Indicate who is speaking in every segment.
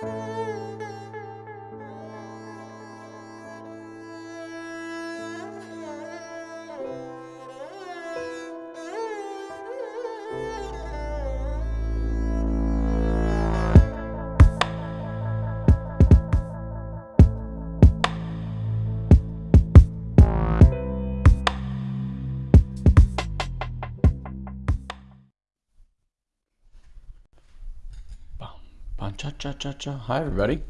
Speaker 1: Cha cha cha cha. Hi, everybody.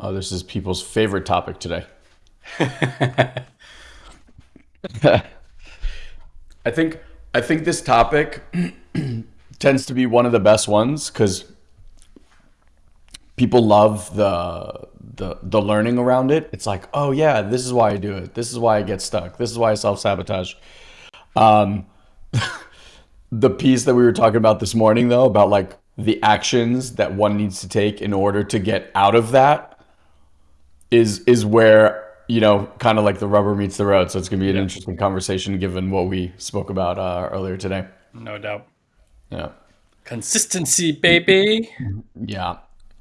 Speaker 1: Oh, this is people's favorite topic today. I think I think this topic tends to be one of the best ones because people love the the the learning around it. It's like, oh yeah, this is why I do it. This is why I get stuck. This is why I self sabotage. Um, the piece that we were talking about this morning though about like the actions that one needs to take in order to get out of that is is where you know kind of like the rubber meets the road. So it's going to be an yeah. interesting conversation given what we spoke about uh, earlier today.
Speaker 2: No doubt.
Speaker 1: Yeah.
Speaker 2: Consistency baby.
Speaker 1: Yeah.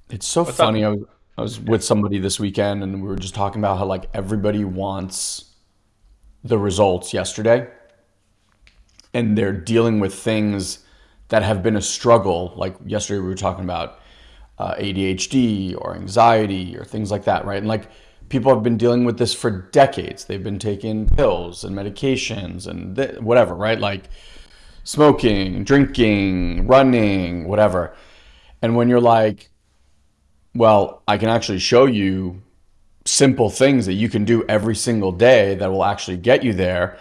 Speaker 1: It's so What's funny. I was, I was with somebody this weekend and we were just talking about how like everybody wants the results yesterday and they're dealing with things that have been a struggle. Like yesterday, we were talking about uh, ADHD or anxiety or things like that, right? And like people have been dealing with this for decades. They've been taking pills and medications and whatever, right? Like smoking, drinking, running, whatever. And when you're like, well, I can actually show you simple things that you can do every single day that will actually get you there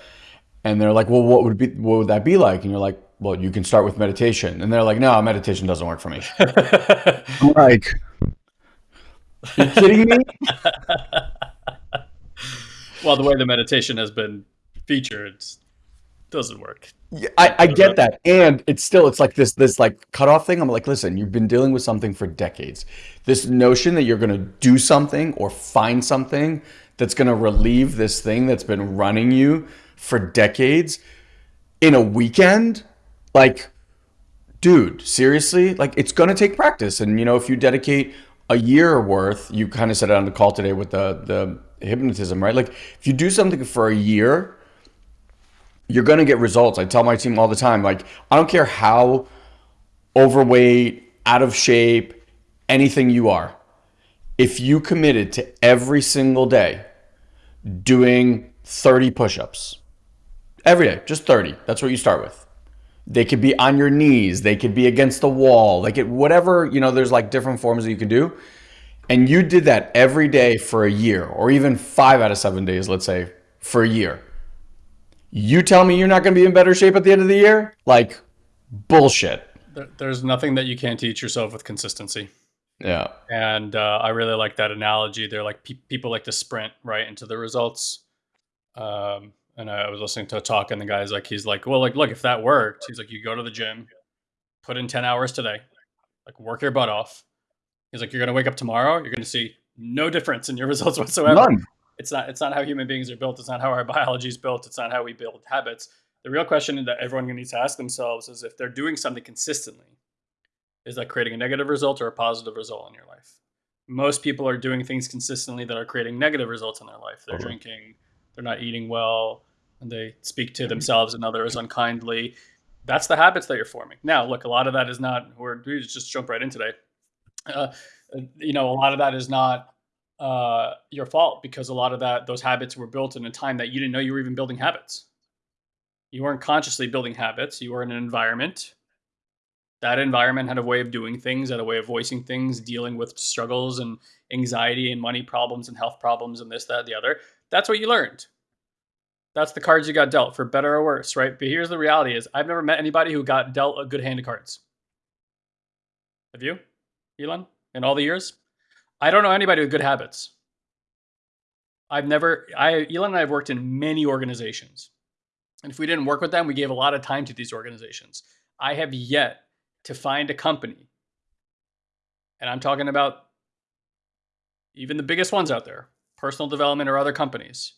Speaker 1: and they're like, well, what would be what would that be like? And you're like, well, you can start with meditation. And they're like, no, meditation doesn't work for me. I'm like, you kidding me?
Speaker 2: well, the way the meditation has been featured doesn't work.
Speaker 1: Yeah, I, I get that. And it's still it's like this this like cutoff thing. I'm like, listen, you've been dealing with something for decades. This notion that you're gonna do something or find something that's gonna relieve this thing that's been running you for decades in a weekend, like, dude, seriously? Like, it's going to take practice. And, you know, if you dedicate a year worth, you kind of said it on the call today with the, the hypnotism, right? Like, if you do something for a year, you're going to get results. I tell my team all the time, like, I don't care how overweight, out of shape, anything you are. If you committed to every single day doing 30 push ups, Every day, just 30. That's what you start with. They could be on your knees, they could be against the wall, like it whatever, you know, there's like different forms that you can do. And you did that every day for a year, or even five out of seven days, let's say, for a year. You tell me you're not going to be in better shape at the end of the year? Like, bullshit.
Speaker 2: There's nothing that you can't teach yourself with consistency.
Speaker 1: Yeah.
Speaker 2: And uh, I really like that analogy. They're like pe- people like to sprint right into the results. Um, and I was listening to a talk, and the guy's like, he's like, well, like, look, if that worked, he's like, you go to the gym, put in ten hours today, like, work your butt off. He's like, you're gonna wake up tomorrow, you're gonna see no difference in your results whatsoever. None. It's not. It's not how human beings are built. It's not how our biology is built. It's not how we build habits. The real question that everyone needs to ask themselves is if they're doing something consistently, is that creating a negative result or a positive result in your life? Most people are doing things consistently that are creating negative results in their life. They're mm-hmm. drinking, they're not eating well, and they speak to themselves and others unkindly. That's the habits that you're forming. Now, look, a lot of that is not. We're we just jump right in today. Uh, you know, a lot of that is not uh, your fault because a lot of that those habits were built in a time that you didn't know you were even building habits. You weren't consciously building habits. You were in an environment. That environment had a way of doing things, had a way of voicing things, dealing with struggles and anxiety and money problems and health problems and this, that, the other. That's what you learned that's the cards you got dealt for better or worse, right? But here's the reality is I've never met anybody who got dealt a good hand of cards. Have you, Elon, in all the years? I don't know anybody with good habits. I've never, I, Elon and I have worked in many organizations. And if we didn't work with them, we gave a lot of time to these organizations. I have yet to find a company, and I'm talking about even the biggest ones out there, personal development or other companies,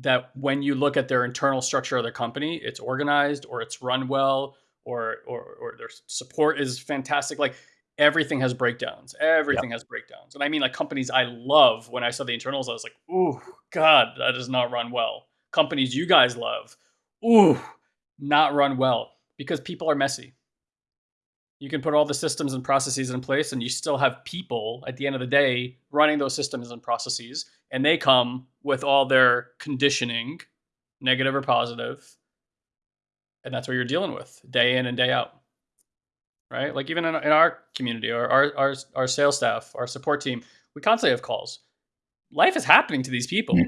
Speaker 2: that when you look at their internal structure of their company, it's organized or it's run well or or or their support is fantastic. Like everything has breakdowns. Everything has breakdowns. And I mean like companies I love when I saw the internals, I was like, ooh, God, that does not run well. Companies you guys love, ooh, not run well because people are messy. You can put all the systems and processes in place and you still have people at the end of the day running those systems and processes and they come with all their conditioning, negative or positive, and that's what you're dealing with day in and day out right? Like even in, in our community or our, our our sales staff our support team we constantly have calls. Life is happening to these people hmm.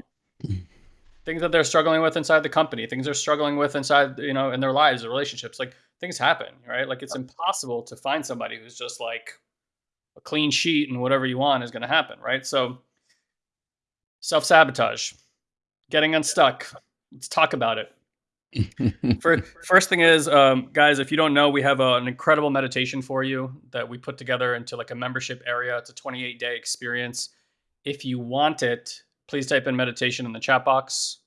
Speaker 2: Things that they're struggling with inside the company things they're struggling with inside you know in their lives their relationships like things happen right? Like it's impossible to find somebody who's just like a clean sheet and whatever you want is going to happen right? So self-sabotage getting unstuck let's talk about it. First, first thing is, um, guys, if you don't know, we have a, an incredible meditation for you that we put together into like a membership area. It's a 28 day experience. If you want it, please type in meditation in the chat box,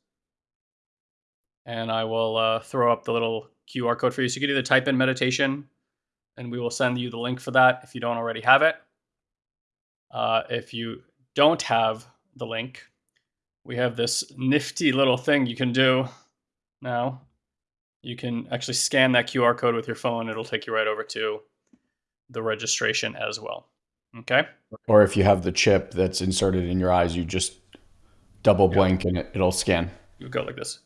Speaker 2: and I will uh, throw up the little QR code for you. So you can either type in meditation, and we will send you the link for that if you don't already have it. Uh, if you don't have the link, we have this nifty little thing you can do now. You can actually scan that QR code with your phone. It'll take you right over to the registration as well. Okay.
Speaker 1: Or if you have the chip that's inserted in your eyes, you just double blink and it, it'll scan.
Speaker 2: You go like this.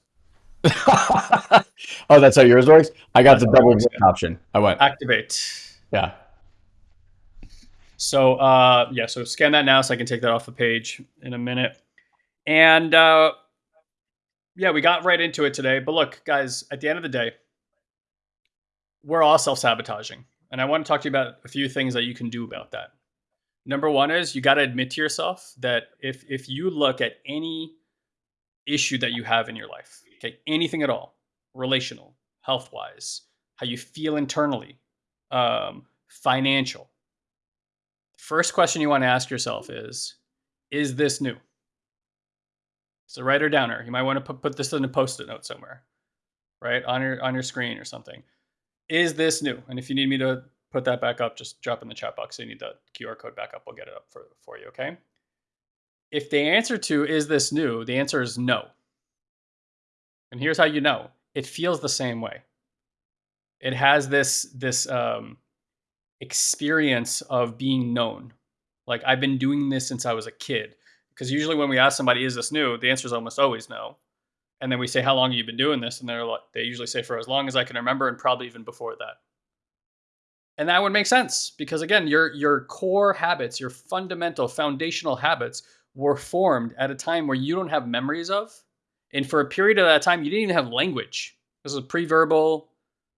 Speaker 1: oh, that's how yours works? I got that's the double option. I went.
Speaker 2: Activate.
Speaker 1: Yeah.
Speaker 2: So, uh, yeah, so scan that now so I can take that off the page in a minute. And uh, yeah, we got right into it today. But look, guys, at the end of the day, we're all self sabotaging. And I want to talk to you about a few things that you can do about that. Number one is you got to admit to yourself that if if you look at any issue that you have in your life, okay, anything at all, relational, health wise, how you feel internally, um, financial, first question you want to ask yourself is, is this new? So write her downer. You might want to put, put this in a post-it note somewhere, right on your on your screen or something. Is this new? And if you need me to put that back up, just drop in the chat box. So you need the QR code back up. We'll get it up for, for you, okay? If the answer to is this new, the answer is no. And here's how you know. It feels the same way. It has this this um, experience of being known. Like I've been doing this since I was a kid. Because usually when we ask somebody, is this new? The answer is almost always no. And then we say, how long have you been doing this? And they're like, they usually say for as long as I can remember and probably even before that. And that would make sense because again, your your core habits, your fundamental foundational habits were formed at a time where you don't have memories of. And for a period of that time, you didn't even have language. This is pre-verbal,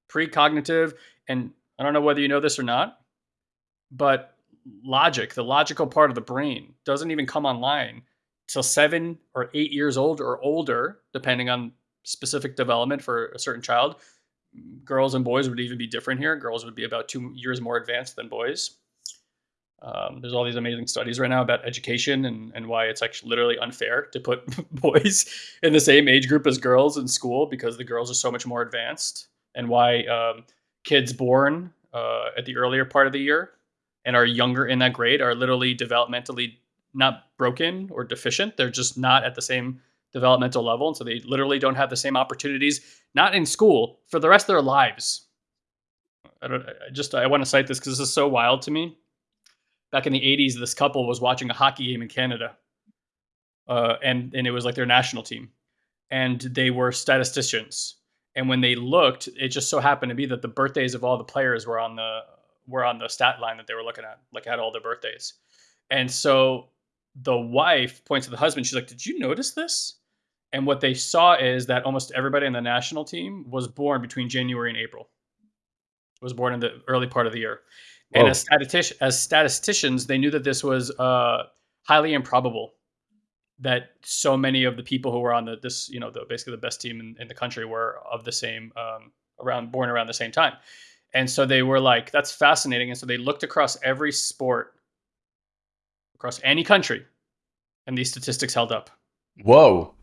Speaker 2: pre-cognitive, and I don't know whether you know this or not, but logic, the logical part of the brain, doesn't even come online till seven or eight years old or older, depending on specific development for a certain child. Girls and boys would even be different here. Girls would be about two years more advanced than boys. Um, there's all these amazing studies right now about education and, and why it's actually literally unfair to put boys in the same age group as girls in school because the girls are so much more advanced, and why um, kids born uh, at the earlier part of the year and are younger in that grade are literally developmentally not broken or deficient. They're just not at the same developmental level. And so they literally don't have the same opportunities, not in school, for the rest of their lives. I don't I just I want to cite this because this is so wild to me. Back in the 80s, this couple was watching a hockey game in Canada. Uh, and and it was like their national team. And they were statisticians. And when they looked, it just so happened to be that the birthdays of all the players were on the were on the stat line that they were looking at, like had all their birthdays. And so the wife points to the husband. She's like, "Did you notice this?" And what they saw is that almost everybody in the national team was born between January and April. Was born in the early part of the year. Whoa. And as, as statisticians, they knew that this was uh, highly improbable that so many of the people who were on the this you know the basically the best team in, in the country were of the same um, around born around the same time and so they were like, that's fascinating. And so they looked across every sport, across any country, and these statistics held up.
Speaker 1: Whoa.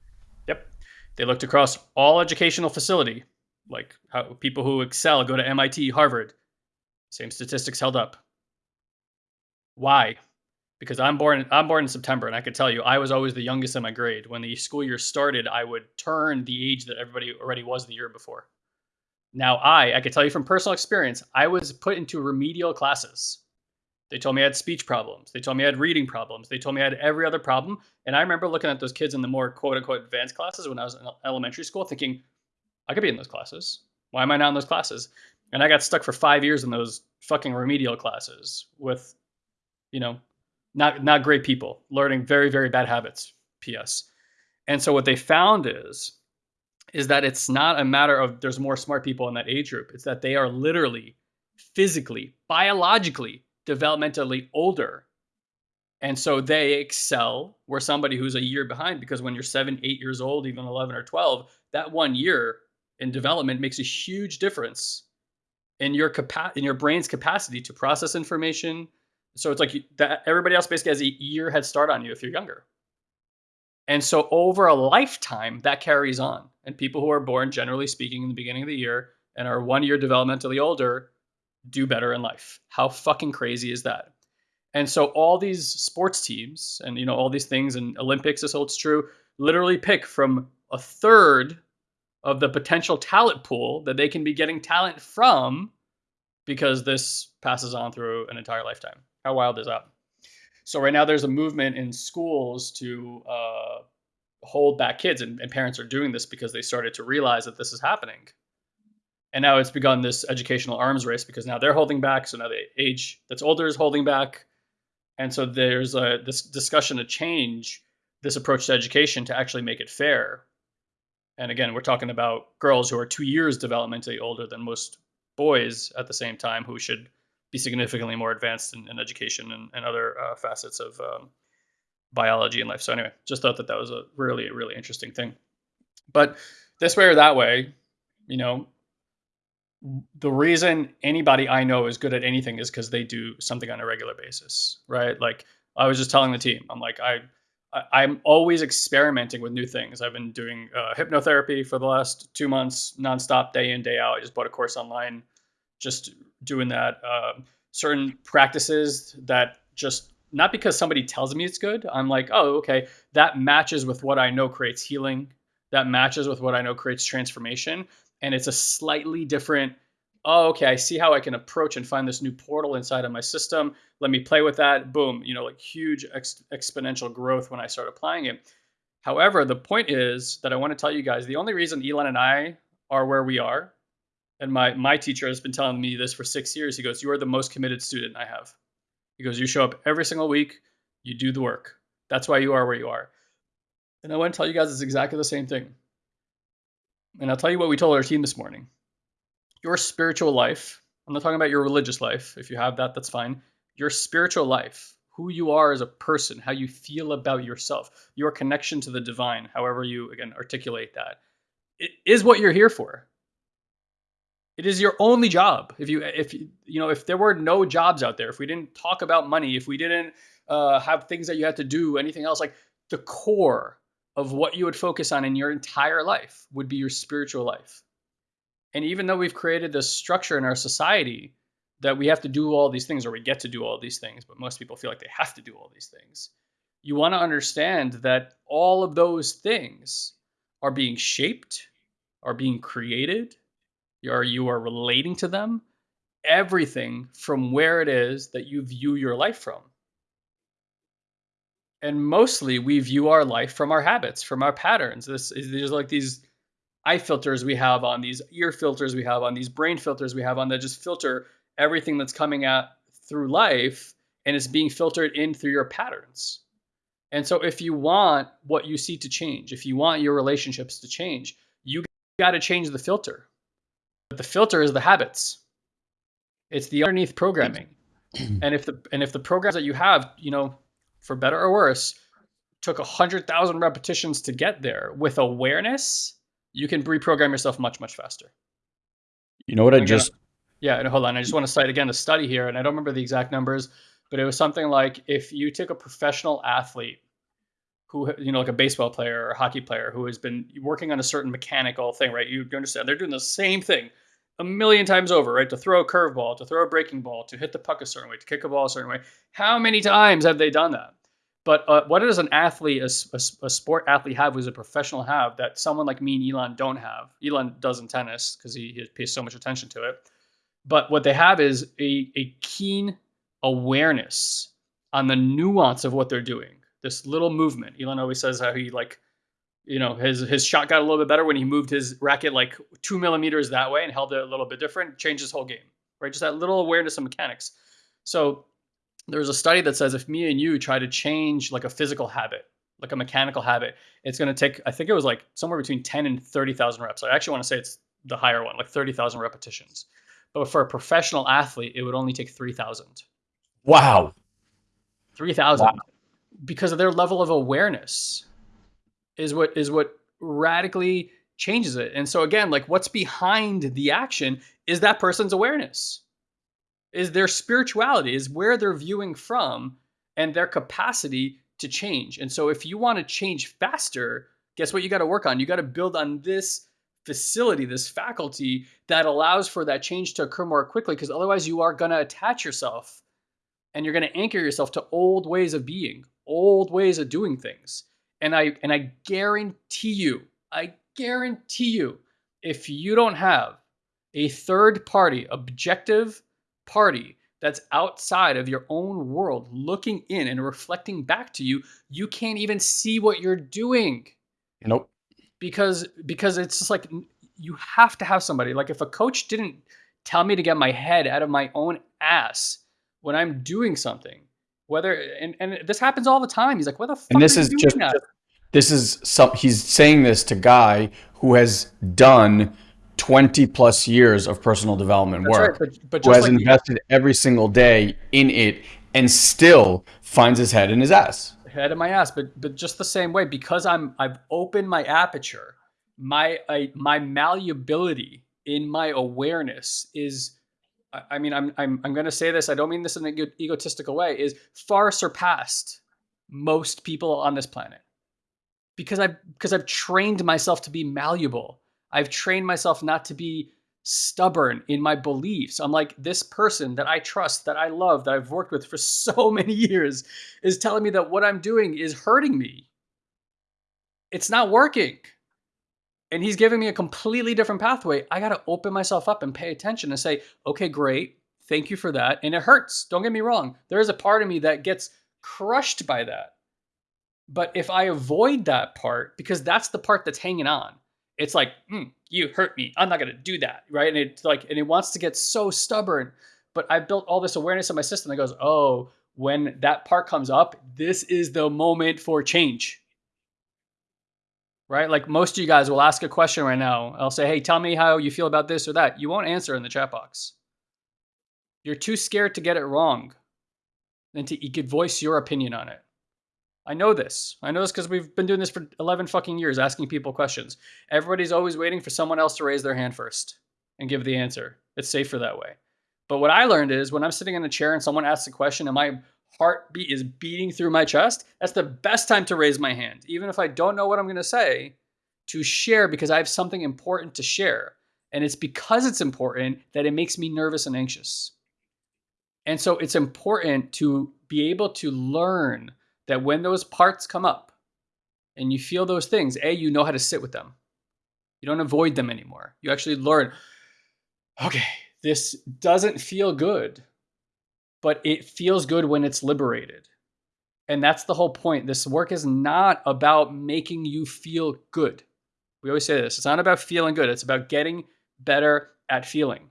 Speaker 2: They looked across all educational facility, Like how people who excel go to MIT, Harvard. Same statistics held up. Why? Because I'm born I'm born in September and I could tell you I was always the youngest in my grade. When the school year started, I would turn the age that everybody already was the year before. Now I I could tell you from personal experience, I was put into remedial classes. They told me I had speech problems. They told me I had reading problems. They told me I had every other problem. And I remember looking at those kids in the more quote unquote advanced classes when I was in elementary school thinking, I could be in those classes. Why am I not in those classes? And I got stuck for five years in those fucking remedial classes with, you know, not not great people, learning very, very bad habits. P.S. And so what they found is is that it's not a matter of there's more smart people in that age group. It's that they are literally, physically, biologically, developmentally older. And so they excel where somebody who's a year behind, because when you're seven, eight years old, even 11 or 12, that one year in development makes a huge difference in your capa- in your brain's capacity to process information. So it's like that everybody else basically has a year head start on you if you're younger. And so over a lifetime, that carries on. And people who are born, generally speaking, in the beginning of the year and are one year developmentally older do better in life. How fucking crazy is that? And so all these sports teams and you know all these things and Olympics this holds true literally pick from a third of the potential talent pool that they can be getting talent from because this passes on through an entire lifetime. How wild is that? So right now there's a movement in schools to uh, hold back kids, and, and parents are doing this because they started to realize that this is happening. And now it's begun this educational arms race because now they're holding back. So now the age that's older is holding back. And so there's a this discussion to change this approach to education to actually make it fair. And again, we're talking about girls who are two years developmentally older than most boys at the same time who should be significantly more advanced in, in education and, and other uh, facets of um, biology and life. So anyway, just thought that that was a really, really interesting thing. But this way or that way, you know, the reason anybody I know is good at anything is because they do something on a regular basis, right? Like I was just telling the team, I'm like, I, I am always experimenting with new things. I've been doing uh, hypnotherapy for the last two months, nonstop, day in, day out. I just bought a course online, just doing that. Uh, certain practices that just not because somebody tells me it's good. I'm like, oh, okay, that matches with what I know creates healing. That matches with what I know creates transformation and it's a slightly different oh okay i see how i can approach and find this new portal inside of my system. Let me play with that. Boom you know like huge ex- exponential growth when i start applying it. However the point is that i want to tell you guys the only reason elon and i are where we are and my my teacher has been telling me this for six years he goes you are the most committed student i have. He goes you show up every single week you do the work. That's why you are where you are. And i want to tell you guys it's exactly the same thing and I'll tell you what we told our team this morning. Your spiritual life, I'm not talking about your religious life. If you have that, that's fine. Your spiritual life, who you are as a person, how you feel about yourself, your connection to the divine, however you, again, articulate that, it is what you're here for. It is your only job. If you, if you know, if there were no jobs out there, if we didn't talk about money, if we didn't uh, have things that you had to do, anything else, like the core of what you would focus on in your entire life would be your spiritual life. And even though we've created this structure in our society that we have to do all these things or we get to do all these things, but most people feel like they have to do all these things, you want to understand that all of those things are being shaped, are being created, or you are relating to them, everything from where it is that you view your life from and mostly we view our life from our habits, from our patterns. This is there's like these eye filters we have on, these ear filters we have on, these brain filters we have on that just filter everything that's coming at through life and it's being filtered in through your patterns. And so if you want what you see to change, if you want your relationships to change, you got to change the filter. But the filter is the habits. It's the underneath programming. and if the and if the programs that you have, you know, for better or worse, took a hundred thousand repetitions to get there. With awareness, you can reprogram yourself much much faster.
Speaker 1: You know what I just?
Speaker 2: Yeah, and hold on. I just want to cite again a study here, and I don't remember the exact numbers, but it was something like if you took a professional athlete who you know like a baseball player or a hockey player who has been working on a certain mechanical thing, right? You understand they're doing the same thing a million times over, right? To throw a curveball, to throw a breaking ball, to hit the puck a certain way, to kick a ball a certain way. How many times have they done that? But uh, what does an athlete, a, a, a, sport athlete have, who's a professional have that someone like me and Elon don't have? Elon does in tennis because he, he pays so much attention to it. But what they have is a, a keen awareness on the nuance of what they're doing. This little movement. Elon always says how he like, you know, his his shot got a little bit better when he moved his racket like two millimeters that way and held it a little bit different. Changed his whole game, right? Just that little awareness of mechanics. So there's a study that says if me and you try to change like a physical habit, like a mechanical habit, it's going to take, I think it was like somewhere between 10 and 30,000 reps. I actually want to say it's the higher one, like 30,000 repetitions. But for a professional athlete, it would only take 3,000.
Speaker 1: Wow.
Speaker 2: 3,000 wow. because of their level of awareness is what is what radically changes it. And so again, like what's behind the action is that person's awareness is their spirituality, is where they're viewing from and their capacity to change. And so if you want to change faster, guess what you got to work on? You got to build on this facility, this faculty that allows for that change to occur more quickly because otherwise you are going to attach yourself and you're going to anchor yourself to old ways of being, old ways of doing things. And I and I guarantee you, I guarantee you if you don't have a third party objective party that's outside of your own world looking in and reflecting back to you, you can't even see what you're doing.
Speaker 1: Nope.
Speaker 2: Because because it's just like you have to have somebody. Like if a coach didn't tell me to get my head out of my own ass when I'm doing something, whether and, and this happens all the time. He's like, "What the fuck?"
Speaker 1: And this is just this is some. He's saying this to guy who has done 20 plus years of personal development That's work, right, but, but who has like invested every single day in it and still finds his head in his ass.
Speaker 2: Head in my ass, but but just the same way because I'm I've opened my aperture, my I, my malleability in my awareness is I mean, I'm I'm I'm going to say this. I don't mean this in an egotistical way. Is far surpassed most people on this planet because I've because I've trained myself to be malleable I've trained myself not to be stubborn in my beliefs. I'm like, this person that I trust, that I love, that I've worked with for so many years is telling me that what I'm doing is hurting me. It's not working. And he's giving me a completely different pathway. I got to open myself up and pay attention and say, okay, great. Thank you for that. And it hurts. Don't get me wrong. There is a part of me that gets crushed by that. But if I avoid that part, because that's the part that's hanging on, it's like, mm, you hurt me. I'm not gonna do that, right? And it's like, and it wants to get so stubborn. But I built all this awareness in my system that goes, oh, when that part comes up, this is the moment for change. Right? Like most of you guys will ask a question right now. I'll say, hey, tell me how you feel about this or that. You won't answer in the chat box. You're too scared to get it wrong than to you could voice your opinion on it. I know this. I know this because we've been doing this for 11 fucking years, asking people questions. Everybody's always waiting for someone else to raise their hand first and give the answer. It's safer that way. But what I learned is when I'm sitting in a chair and someone asks a question and my heartbeat is beating through my chest, that's the best time to raise my hand. Even if I don't know what I'm going to say, to share because I have something important to share. And it's because it's important that it makes me nervous and anxious. And so it's important to be able to learn that when those parts come up and you feel those things, A, you know how to sit with them. You don't avoid them anymore. You actually learn, okay, this doesn't feel good, but it feels good when it's liberated. And that's the whole point. This work is not about making you feel good. We always say this it's not about feeling good, it's about getting better at feeling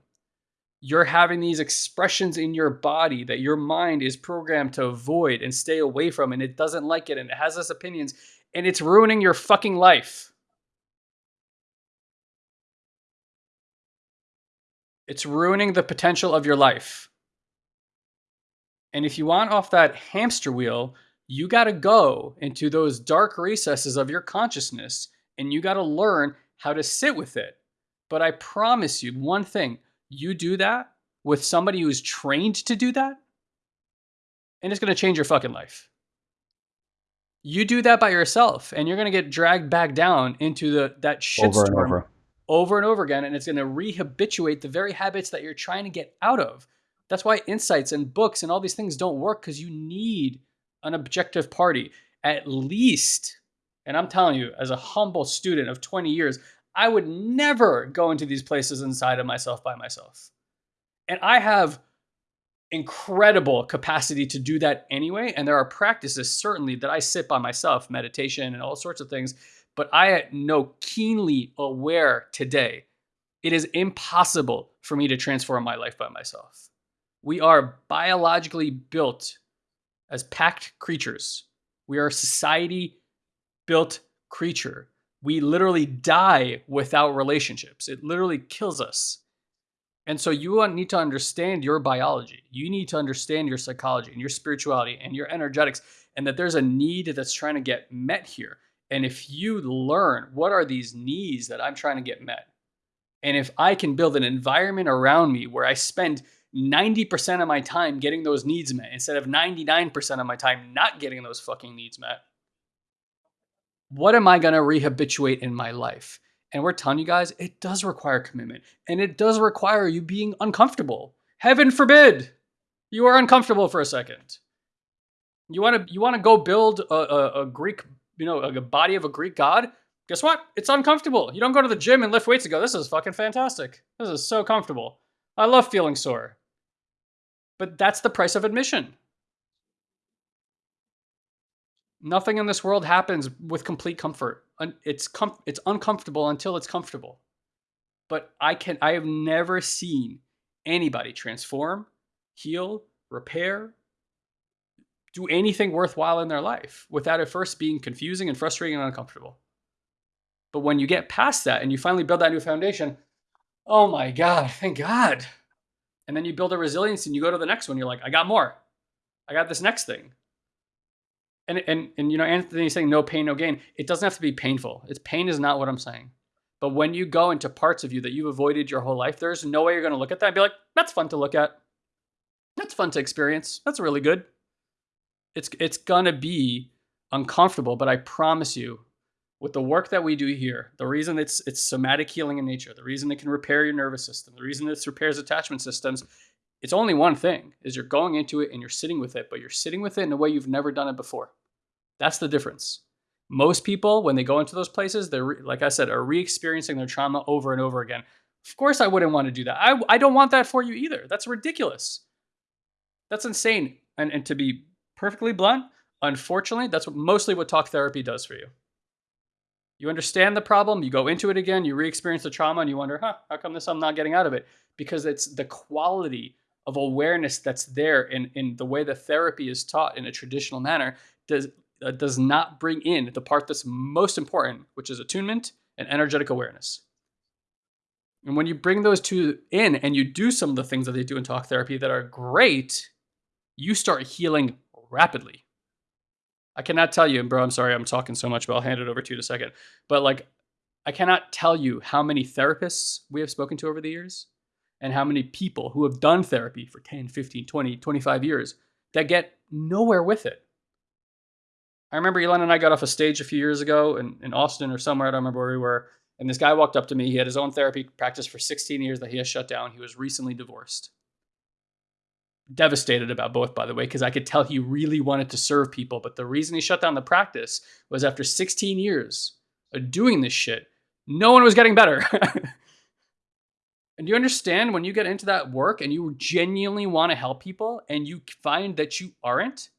Speaker 2: you're having these expressions in your body that your mind is programmed to avoid and stay away from, and it doesn't like it, and it has its opinions, and it's ruining your fucking life. It's ruining the potential of your life. And if you want off that hamster wheel, you got to go into those dark recesses of your consciousness and you got to learn how to sit with it. But I promise you one thing you do that with somebody who's trained to do that, and it's going to change your fucking life. You do that by yourself, and you're gonna get dragged back down into the that
Speaker 1: over and
Speaker 2: shitstorm
Speaker 1: over.
Speaker 2: over and over again, and it's gonna rehabituate the very habits that you're trying to get out of. That's why insights and books and all these things don't work because you need an objective party. At least, and I'm telling you, as a humble student of 20 years, I would never go into these places inside of myself by myself. And I have incredible capacity to do that anyway. And there are practices certainly that I sit by myself, meditation and all sorts of things. But I know keenly aware today it is impossible for me to transform my life by myself. We are biologically built as packed creatures. We are a society built creature. We literally die without relationships. It literally kills us. And so you need to understand your biology. You need to understand your psychology and your spirituality and your energetics, and that there's a need that's trying to get met here. And if you learn what are these needs that I'm trying to get met, and if I can build an environment around me where I spend 90% of my time getting those needs met instead of 99% of my time not getting those fucking needs met, what am I going to rehabituate in my life? And we're telling you guys, it does require commitment and it does require you being uncomfortable. Heaven forbid you are uncomfortable for a second. You want to you want to go build a, a, a Greek, you know, a body of a Greek god? Guess what? It's uncomfortable. You don't go to the gym and lift weights and go, this is fucking fantastic. This is so comfortable. I love feeling sore. But that's the price of admission. Nothing in this world happens with complete comfort. It's com- it's uncomfortable until it's comfortable. But I can I have never seen anybody transform, heal, repair, do anything worthwhile in their life without it first being confusing and frustrating and uncomfortable. But when you get past that and you finally build that new foundation, oh my God, thank God. And then you build a resilience and you go to the next one. You're like, I got more. I got this next thing and and and you know Anthony's saying no pain no gain. It doesn't have to be painful. It's pain is not what I'm saying. But when you go into parts of you that you've avoided your whole life, there's no way you're going to look at that and be like, "That's fun to look at. That's fun to experience. That's really good." It's it's going to be uncomfortable, but I promise you, with the work that we do here, the reason it's it's somatic healing in nature, the reason it can repair your nervous system, the reason it repairs attachment systems, it's only one thing: is you're going into it and you're sitting with it, but you're sitting with it in a way you've never done it before. That's the difference. Most people, when they go into those places, they're, like I said, are re experiencing their trauma over and over again. Of course, I wouldn't want to do that. I, I don't want that for you either. That's ridiculous. That's insane. And, and to be perfectly blunt, unfortunately, that's what, mostly what talk therapy does for you. You understand the problem, you go into it again, you re experience the trauma, and you wonder, huh, how come this I'm not getting out of it? Because it's the quality of awareness that's there in, in the way the therapy is taught in a traditional manner does uh, does not bring in the part that's most important, which is attunement and energetic awareness. And when you bring those two in and you do some of the things that they do in talk therapy that are great, you start healing rapidly. I cannot tell you, and bro, I'm sorry I'm talking so much, but I'll hand it over to you in a second. But like, I cannot tell you how many therapists we have spoken to over the years and how many people who have done therapy for 10, 15, 20, 25 years that get nowhere with it. I remember Elon and I got off a stage a few years ago in, in Austin or somewhere. I don't remember where we were. And this guy walked up to me. He had his own therapy practice for 16 years that he has shut down. He was recently divorced. Devastated about both, by the way, because I could tell he really wanted to serve people. But the reason he shut down the practice was after 16 years of doing this shit, no one was getting better. and do you understand when you get into that work and you genuinely want to help people and you find that you aren't?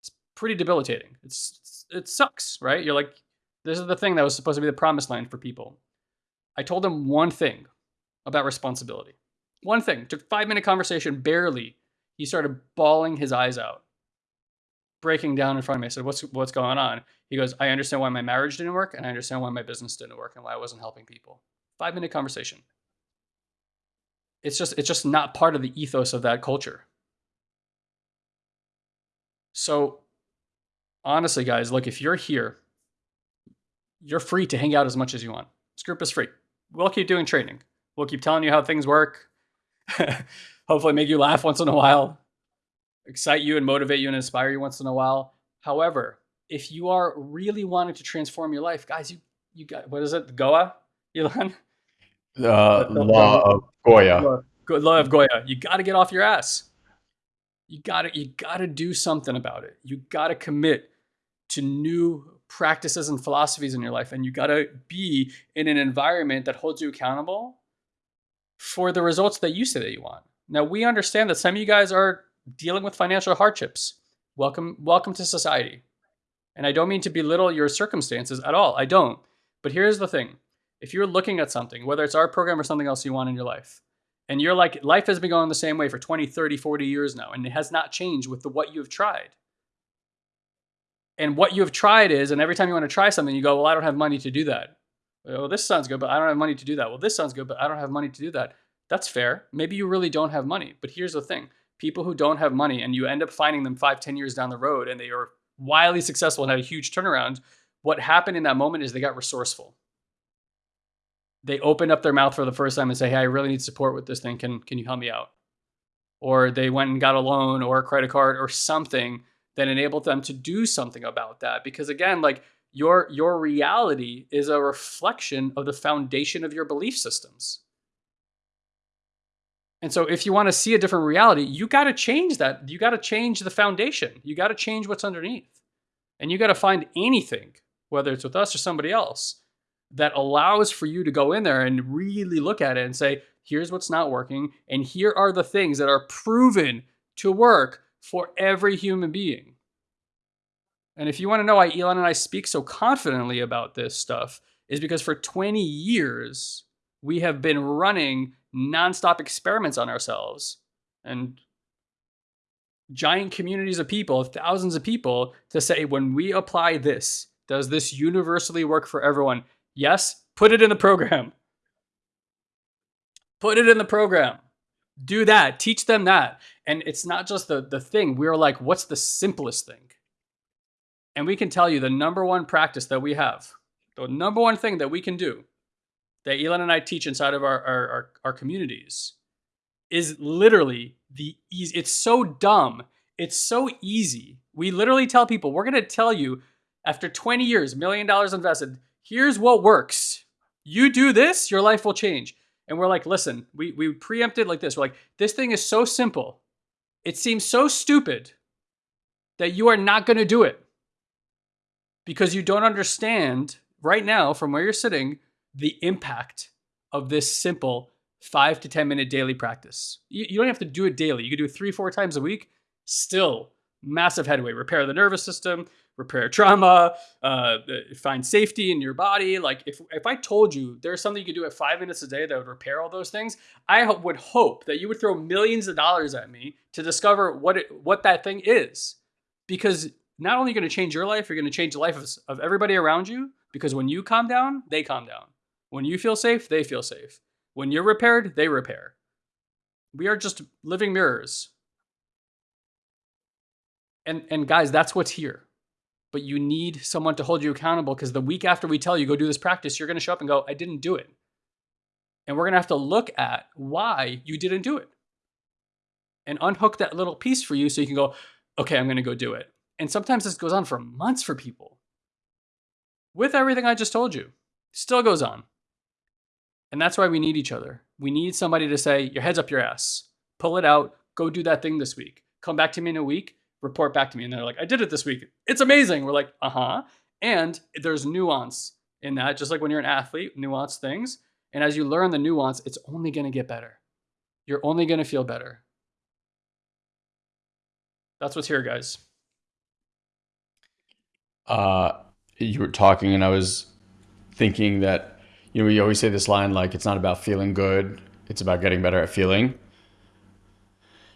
Speaker 2: It's pretty debilitating. It's it sucks, right? You're like, this is the thing that was supposed to be the promised land for people. I told him one thing about responsibility. One thing. Took five minute conversation, barely. He started bawling his eyes out, breaking down in front of me. I said, "What's what's going on?" He goes, "I understand why my marriage didn't work, and I understand why my business didn't work, and why I wasn't helping people." Five minute conversation. It's just it's just not part of the ethos of that culture. So honestly, guys, look, if you're here, you're free to hang out as much as you want. This group is free. We'll keep doing training. We'll keep telling you how things work. Hopefully, make you laugh once in a while, excite you and motivate you and inspire you once in a while. However, if you are really wanting to transform your life, guys, you you got what is it? Goa, Elon?
Speaker 1: Uh, law of Goya.
Speaker 2: Law of Goya. You got to get off your ass. You got to you got to do something about it. You got to commit to new practices and philosophies in your life and you got to be in an environment that holds you accountable for the results that you say that you want. Now, we understand that some of you guys are dealing with financial hardships. Welcome welcome to society. And I don't mean to belittle your circumstances at all. I don't. But here's the thing. If you're looking at something, whether it's our program or something else you want in your life, and you're like, life has been going the same way for 20, 30, 40 years now, and it has not changed with the what you've tried. And what you've tried is, and every time you want to try something, you go, well, I don't have money to do that. Well, this sounds good, but I don't have money to do that. Well, this sounds good, but I don't have money to do that. That's fair. Maybe you really don't have money. But here's the thing people who don't have money and you end up finding them five, ten years down the road and they are wildly successful and had a huge turnaround, what happened in that moment is they got resourceful. They opened up their mouth for the first time and say, Hey, I really need support with this thing. Can, can you help me out? Or they went and got a loan or a credit card or something that enabled them to do something about that. Because again, like your your reality is a reflection of the foundation of your belief systems. And so if you want to see a different reality, you got to change that. You got to change the foundation. You got to change what's underneath. And you got to find anything, whether it's with us or somebody else, that allows for you to go in there and really look at it and say, here's what's not working. And here are the things that are proven to work for every human being. And if you want to know why Elon and I speak so confidently about this stuff, is because for 20 years, we have been running nonstop experiments on ourselves and giant communities of people, thousands of people, to say, when we apply this, does this universally work for everyone? Yes, put it in the program. Put it in the program. Do that. Teach them that. And it's not just the, the thing. We're like, what's the simplest thing? And we can tell you the number one practice that we have, the number one thing that we can do that Elon and I teach inside of our, our, our, our communities is literally the easy. It's so dumb. It's so easy. We literally tell people, we're going to tell you after 20 years, million dollars invested, here's what works. You do this, your life will change. And we're like, listen, we, we preempted like this. We're like, this thing is so simple. It seems so stupid that you are not going to do it because you don't understand right now from where you're sitting the impact of this simple five to 10 minute daily practice. You, you don't have to do it daily. You can do it three, four times a week. Still massive headway. Repair the nervous system, repair trauma, uh, find safety in your body. Like if, if I told you there's something you could do at five minutes a day that would repair all those things, I would hope that you would throw millions of dollars at me to discover what it, what that thing is. Because not only are you going to change your life, you're going to change the life of, of everybody around you. Because when you calm down, they calm down. When you feel safe, they feel safe. When you're repaired, they repair. We are just living mirrors. And and guys, that's what's here. But you need someone to hold you accountable because the week after we tell you go do this practice, you're going to show up and go, "I didn't do it." And we're going to have to look at why you didn't do it. And unhook that little piece for you so you can go, "Okay, I'm going to go do it." And sometimes this goes on for months for people. With everything I just told you, still goes on. And that's why we need each other. We need somebody to say, your head's up your ass, pull it out, go do that thing this week. Come back to me in a week, report back to me. And they're like, I did it this week. It's amazing. We're like, uh huh. And there's nuance in that, just like when you're an athlete, nuance things. And as you learn the nuance, it's only going to get better. You're only going to feel better. That's what's here, guys.
Speaker 1: Uh, you were talking, and I was thinking that you know, we always say this line like it's not about feeling good, it's about getting better at feeling.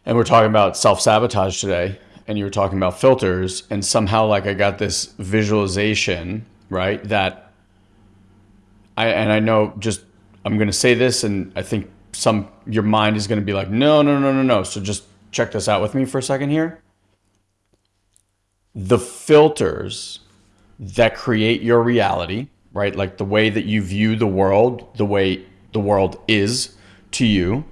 Speaker 1: And we're talking about self sabotage today, and you were talking about filters, and somehow like I got this visualization, right? That I and I know just I'm gonna say this, and I think some your mind is gonna be like, no, no, no, no, no. So just check this out with me for a second here. The filters that create your reality right? Like the way that you view the world, the way the world is to you,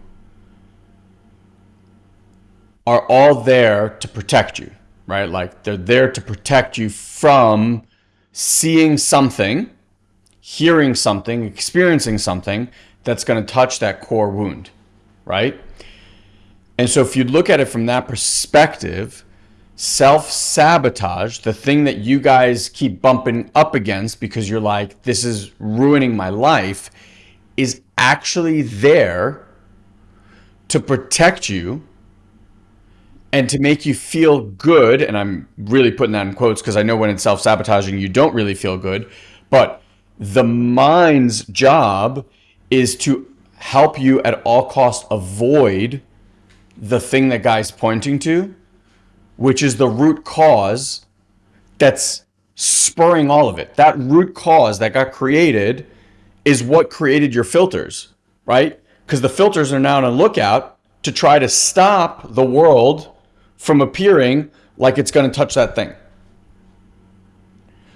Speaker 1: are all there to protect you, right? Like they're there to protect you from seeing something, hearing something, experiencing something that's going to touch that core wound, right? And so if you look at it from that perspective, self sabotage, the thing that you guys keep bumping up against because you're like, this is ruining my life, is actually there to protect you and to make you feel good. And I'm really putting that in quotes because I know when it's self sabotaging, you don't really feel good. But the mind's job is to help you at all costs avoid the thing that guy's pointing to, which is the root cause that's spurring all of it. That root cause that got created is what created your filters, right? Because the filters are now on a lookout to try to stop the world from appearing like it's going to touch that thing.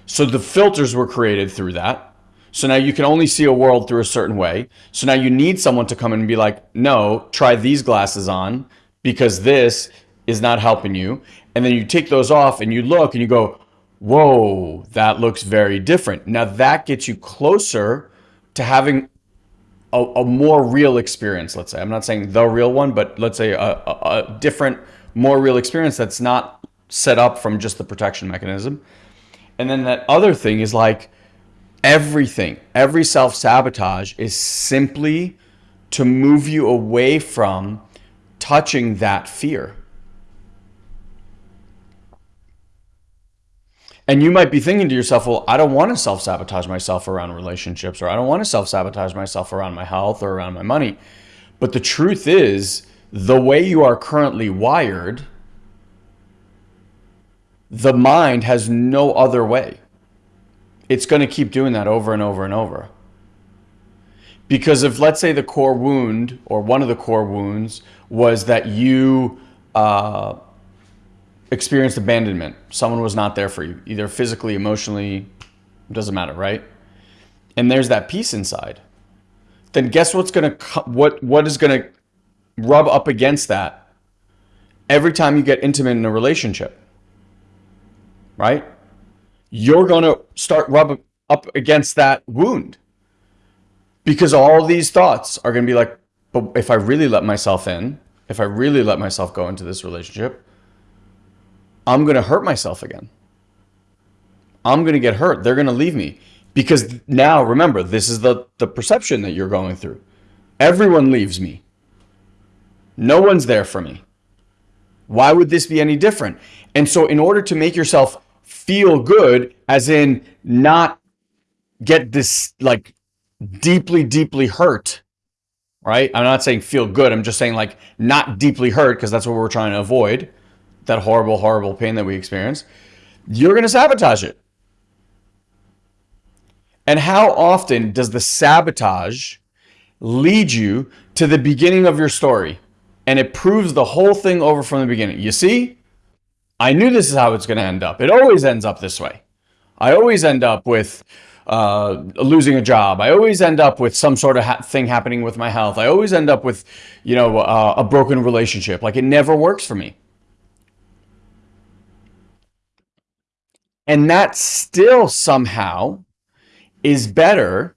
Speaker 1: So the filters were created through that. So now you can only see a world through a certain way. So now you need someone to come in and be like, no, try these glasses on because this is not helping you. And then you take those off and you look and you go, whoa, that looks very different. Now that gets you closer to having a, a more real experience, let's say. I'm not saying the real one, but let's say a, a, a different, more real experience that's not set up from just the protection mechanism. And then that other thing is like everything, every self sabotage is simply to move you away from touching that fear. And you might be thinking to yourself, well, I don't want to self sabotage myself around relationships, or I don't want to self sabotage myself around my health or around my money. But the truth is, the way you are currently wired, the mind has no other way. It's going to keep doing that over and over and over. Because if, let's say, the core wound or one of the core wounds was that you uh, experienced abandonment. Someone was not there for you, either physically, emotionally, doesn't matter, right? And there's that piece inside. Then guess what's gonna what what is gonna rub up against that every time you get intimate in a relationship, right? You're gonna start rub up against that wound because all these thoughts are gonna be like, but if I really let myself in, if I really let myself go into this relationship, I'm going to hurt myself again. I'm going to get hurt. They're going to leave me. Because now, remember, this is the, the perception that you're going through. Everyone leaves me. No one's there for me. Why would this be any different? And so, in order to make yourself feel good, as in not get this like deeply, deeply hurt, right? I'm not saying feel good. I'm just saying like not deeply hurt because that's what we're trying to avoid that horrible, horrible pain that we experience, you're going to sabotage it. And how often does the sabotage lead you to the beginning of your story? And it proves the whole thing over from the beginning. You see, I knew this is how it's going to end up. It always ends up this way. I always end up with uh, losing a job. I always end up with some sort of ha- thing happening with my health. I always end up with, you know, uh, a broken relationship. Like it never works for me. And that still somehow is better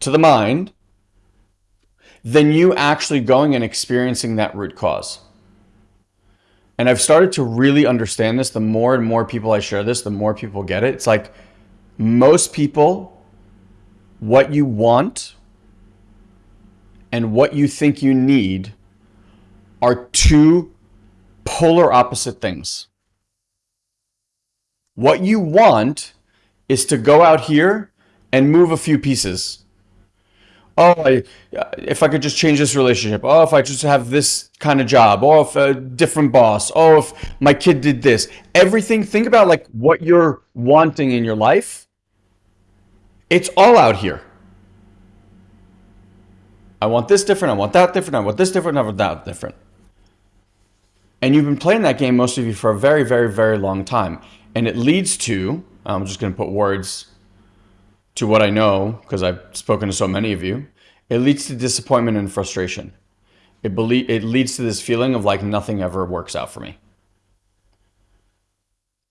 Speaker 1: to the mind than you actually going and experiencing that root cause. And I've started to really understand this. The more and more people I share this, the more people get it. It's like most people, what you want and what you think you need are two polar opposite things. What you want is to go out here and move a few pieces. Oh, I, if I could just change this relationship. Oh, if I just have this kind of job. Oh, if a different boss. Oh, if my kid did this. Everything, think about like what you're wanting in your life. It's all out here. I want this different. I want that different. I want this different. I want that different. And you've been playing that game, most of you, for a very, very, very long time. And it leads to, I'm just going to put words to what I know because I've spoken to so many of you. It leads to disappointment and frustration. It, belie- it leads to this feeling of like nothing ever works out for me.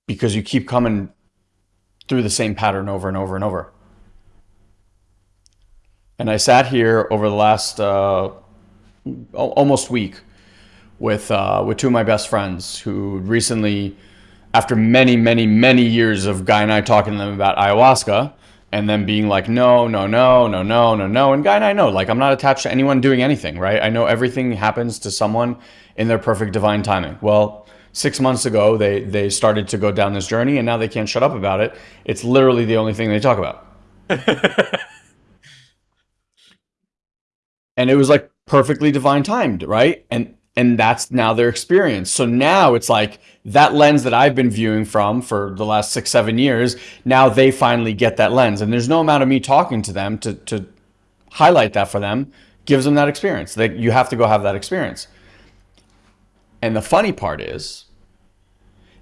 Speaker 1: because you keep coming through the same pattern over and over and over. And I sat here over the last uh, almost week with uh, with two of my best friends who recently, after many, many, many years of Guy and I talking to them about ayahuasca, and then being like, no, no, no, no, no, no, no. And Guy and I know, like, I'm not attached to anyone doing anything, right? I know everything happens to someone in their perfect divine timing. Well, six months ago, they they started to go down this journey, and now they can't shut up about it. It's literally the only thing they talk about. and it was like perfectly divine timed, right? And and that's now their experience. So now it's like that lens that I've been viewing from for the last six, seven years. Now they finally get that lens, and there's no amount of me talking to them to to highlight that for them gives them that experience. That you have to go have that experience. And the funny part is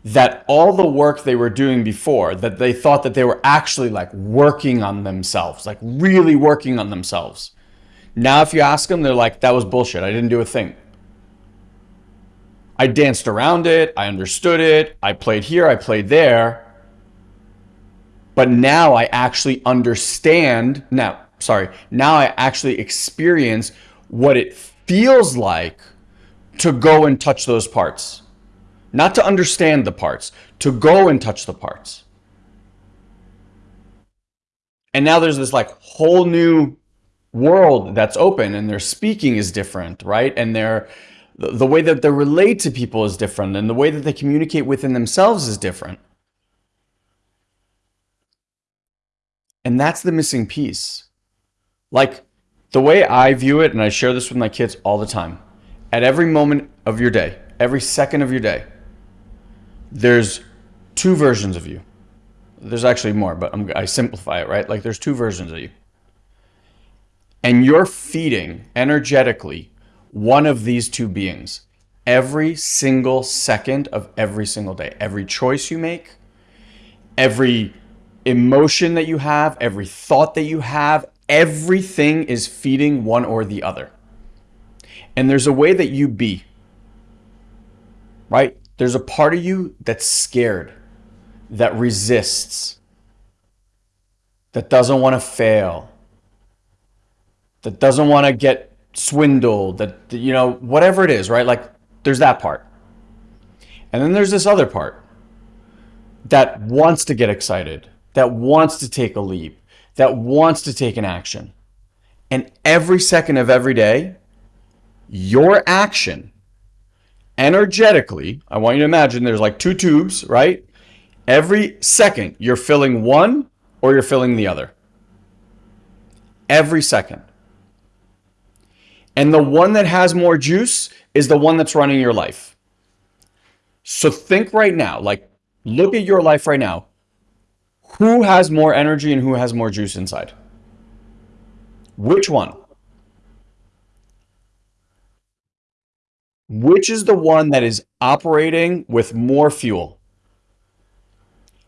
Speaker 1: that all the work they were doing before, that they thought that they were actually like working on themselves, like really working on themselves. Now, if you ask them, they're like, that was bullshit. I didn't do a thing. I danced around it. I understood it. I played here. I played there. But now I actually understand. Now, sorry. Now I actually experience what it feels like to go and touch those parts. Not to understand the parts, to go and touch the parts. And now there's this like whole new world that's open and their speaking is different, right? And their the way that they relate to people is different and the way that they communicate within themselves is different. And that's the missing piece. Like the way I view it, and I share this with my kids all the time at every moment of your day, every second of your day, there's two versions of you. There's actually more, but I'm, I simplify it, right? Like there's two versions of you. And you're feeding energetically one of these two beings every single second of every single day. Every choice you make, every emotion that you have, every thought that you have, everything is feeding one or the other. And there's a way that you be, right? There's a part of you that's scared, that resists, that doesn't want to fail, that doesn't want to get swindled, that, you know, whatever it is, right? Like there's that part. And then there's this other part that wants to get excited, that wants to take a leap, that wants to take an action. And every second of every day, your action energetically, I want you to imagine there's like two tubes, right? Every second, you're filling one or you're filling the other. Every second. And the one that has more juice is the one that's running your life. So think right now, like look at your life right now. Who has more energy and who has more juice inside? Which one? which is the one that is operating with more fuel?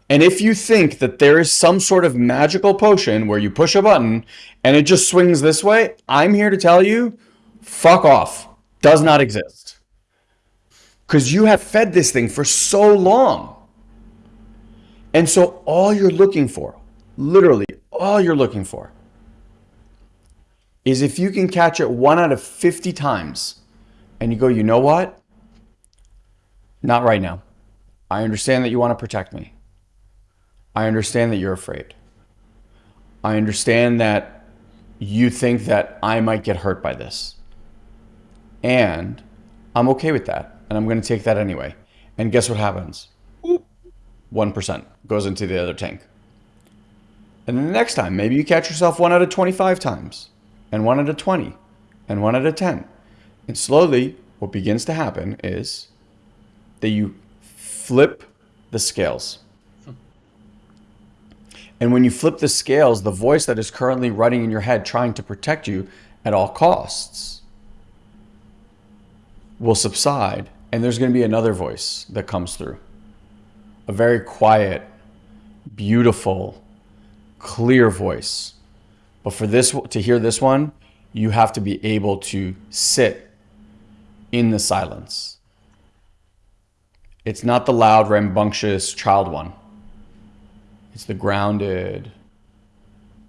Speaker 1: And if you think that there is some sort of magical potion where you push a button and it just swings this way, I'm here to tell you, fuck off. Does not exist. Because you have fed this thing for so long. And so all you're looking for, literally all you're looking for, is if you can catch it one out of 50 times and you go, you know what? Not right now. I understand that you want to protect me. I understand that you're afraid. I understand that you think that I might get hurt by this. And I'm okay with that. And I'm going to take that anyway. And guess what happens? 1% goes into the other tank. And then the next time, maybe you catch yourself one out of 25 times, and one out of 20, and one out of 10. And slowly, what begins to happen is that you flip the scales. And when you flip the scales, the voice that is currently running in your head trying to protect you at all costs will subside. And there's going to be another voice that comes through. A very quiet, beautiful, clear voice. But for this to hear this one, you have to be able to sit in the silence It's not the loud, rambunctious child one. It's the grounded,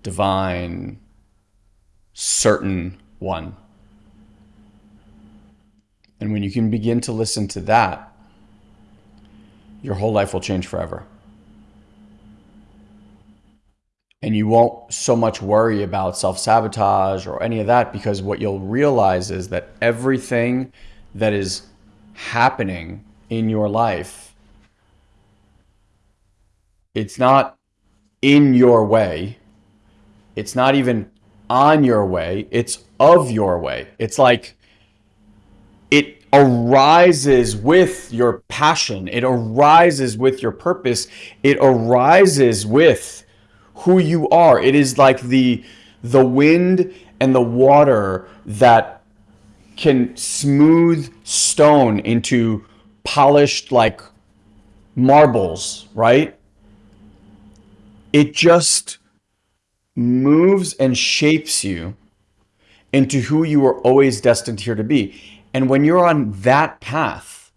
Speaker 1: divine, certain one. And when you can begin to listen to that, your whole life will change forever. And you won't so much worry about self sabotage or any of that because what you'll realize is that everything that is happening in your life, it's not in your way. It's not even on your way. It's of your way. It's like arises with your passion. It arises with your purpose. It arises with who you are. It is like the the wind and the water that can smooth stone into polished like marbles, right? It just moves and shapes you into who you were always destined here to be. And when you're on that path,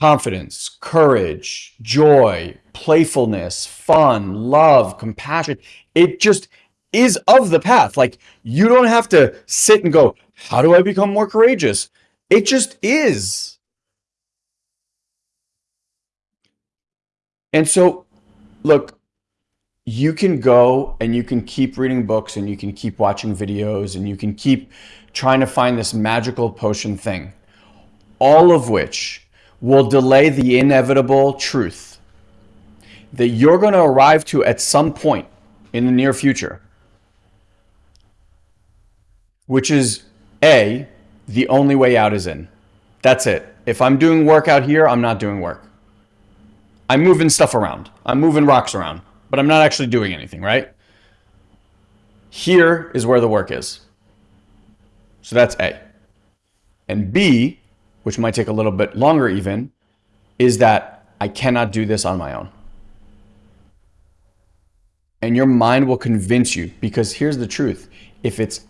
Speaker 1: confidence, courage, joy, playfulness, fun, love, compassion, it just is of the path. Like you don't have to sit and go, how do I become more courageous? It just is. And so, look, you can go and you can keep reading books and you can keep watching videos and you can keep trying to find this magical potion thing, all of which will delay the inevitable truth that you're going to arrive to at some point in the near future, which is A, the only way out is in. That's it. If I'm doing work out here, I'm not doing work. I'm moving stuff around. I'm moving rocks around, but I'm not actually doing anything, right? Here is where the work is. So that's A. And B, which might take a little bit longer even, is that I cannot do this on my own. And your mind will convince you because here's the truth. If it's